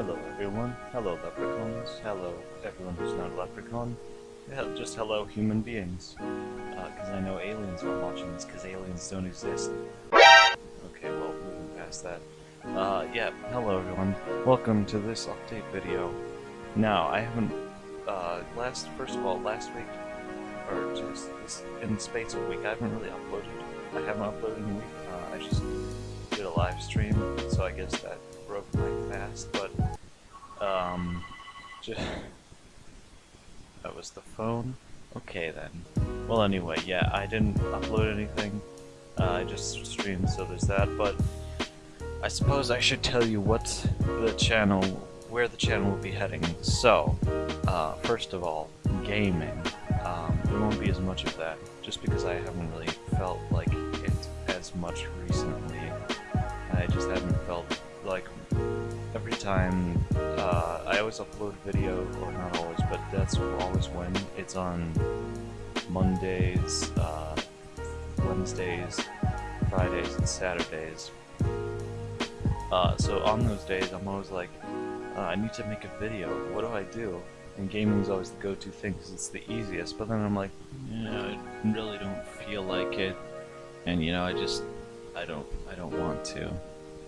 Hello everyone, hello leprechauns, hello everyone who's not a leprechaun, just hello human beings. Because uh, I know aliens are watching this, because aliens don't exist. Okay, well, moving past that. Uh, yeah, hello everyone, welcome to this update video. Now, I haven't, uh, last, first of all, last week, or just this, in the space of a week, I haven't really uploaded. I haven't uploaded in a week, uh, I just did a live stream, so I guess that fast, but, um, just, that was the phone? Okay then. Well anyway, yeah, I didn't upload anything, uh, I just streamed, so there's that, but I suppose I should tell you what the channel, where the channel will be heading. So, uh, first of all, gaming. Um, there won't be as much of that, just because I haven't really felt like it as much recently. Time uh, I always upload video, or not always, but that's always when it's on Mondays, uh, Wednesdays, Fridays, and Saturdays. Uh, so on those days, I'm always like, uh, I need to make a video. What do I do? And gaming is always the go-to thing because it's the easiest. But then I'm like, yeah, I really don't feel like it, and you know, I just, I don't, I don't want to.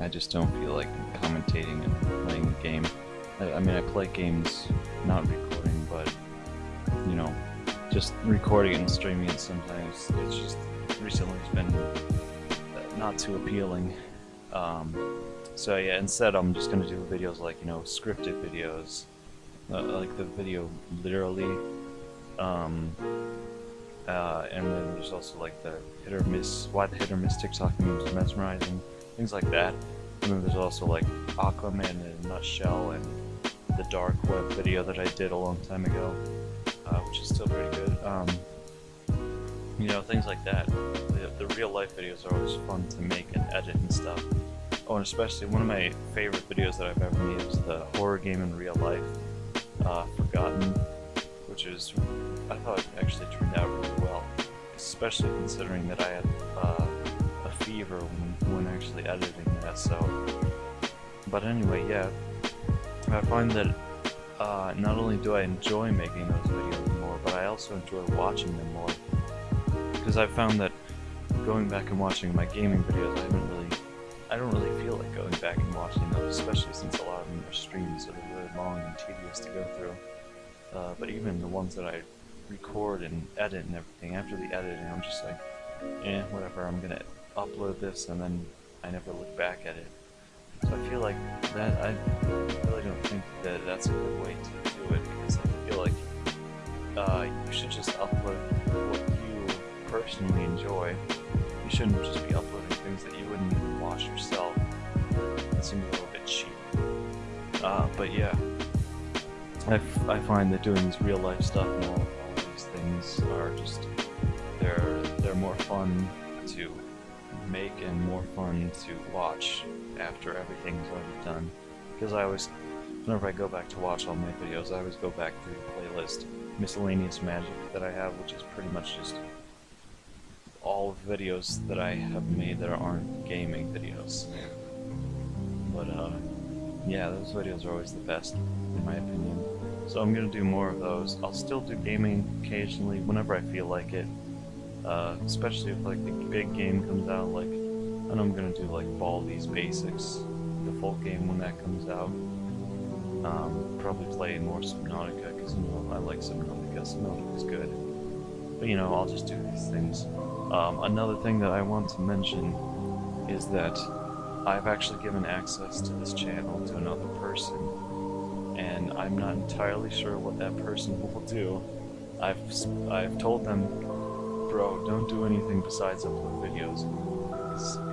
I just don't feel like commentating and playing the game. I, I mean, I play games, not recording, but, you know, just recording and streaming it sometimes, it's just, recently it's been not too appealing. Um, so yeah, instead I'm just gonna do videos like, you know, scripted videos, uh, like the video literally, um, uh, and then there's also like the hit or miss, why the hit or miss TikTok memes mesmerizing, things like that. And then there's also like Aquaman in a nutshell and the dark web video that I did a long time ago, uh, which is still pretty good. Um, you know, things like that. The, the real life videos are always fun to make and edit and stuff. Oh, and especially one of my favorite videos that I've ever made is the horror game in real life, uh, Forgotten, which is, I thought actually turned out really well, especially considering that I had uh, fever when, when actually editing that, so... But anyway, yeah, I find that uh, not only do I enjoy making those videos more, but I also enjoy watching them more. Because I found that going back and watching my gaming videos, I haven't really... I don't really feel like going back and watching those, especially since a lot of them are streams so they're really long and tedious to go through. Uh, but even the ones that I record and edit and everything, after the editing, I'm just like, eh, whatever, I'm gonna upload this and then I never look back at it. So I feel like that, I really don't think that that's a good way to do it because I feel like uh, you should just upload what you personally enjoy. You shouldn't just be uploading things that you wouldn't even watch yourself. It seems a little bit cheap. Uh, but yeah, I, I find that doing this real life stuff and all, all these things are just, they're, they're more fun to make and more fun to watch after everything's already done. Because I always, whenever I go back to watch all my videos, I always go back through the playlist Miscellaneous Magic that I have, which is pretty much just all videos that I have made that aren't gaming videos. But, uh, yeah, those videos are always the best, in my opinion. So I'm gonna do more of those. I'll still do gaming occasionally, whenever I feel like it. Uh, especially if like the big game comes out, like I know I'm gonna do like Baldi's Basics, the full game when that comes out. Um, probably play more Subnautica because you know I like Subnautica. Subnautica's good, but you know I'll just do these things. Um, another thing that I want to mention is that I've actually given access to this channel to another person, and I'm not entirely sure what that person will do. I've I've told them bro, don't do anything besides upload videos.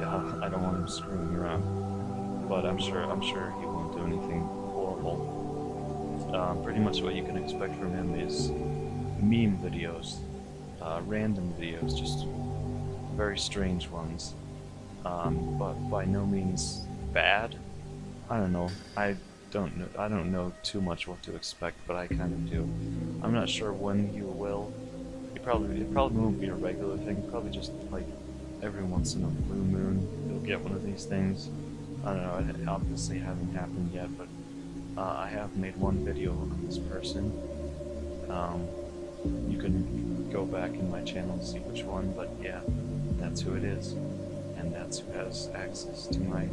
Yeah, I don't want him screwing around. But I'm sure I'm sure he won't do anything horrible. Um, pretty much what you can expect from him is meme videos, uh, random videos, just very strange ones. Um, but by no means bad. I don't know. I don't know. I don't know too much what to expect, but I kind of do. I'm not sure when you will it probably it probably won't be a regular thing. Probably just like every once in a blue moon, you'll get one of these things. I don't know. It obviously hasn't happened yet, but Uh, I have made one video on this person. Um, you can go back in my channel and see which one, but yeah, that's who it is. And that's who has access to my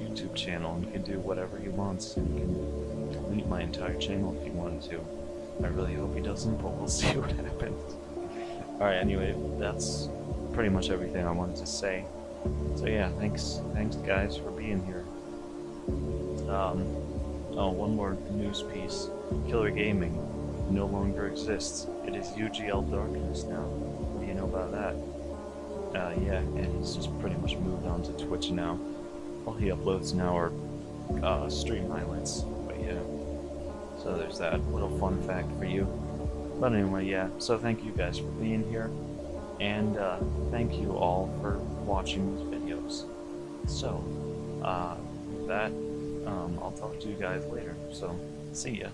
YouTube channel and can do whatever he wants and can delete my entire channel if he wanted to. I really hope he doesn't, but we'll see what happens. Alright, anyway, that's pretty much everything I wanted to say. So yeah, thanks thanks guys for being here. Um, oh, one more news piece. Killer Gaming no longer exists. It is UGL Darkness now. What do you know about that? Uh, yeah, and he's just pretty much moved on to Twitch now. All he uploads now are uh, stream highlights, but yeah. So there's that little fun fact for you. But anyway, yeah, so thank you guys for being here, and uh, thank you all for watching these videos. So, uh, that, um, I'll talk to you guys later, so see ya.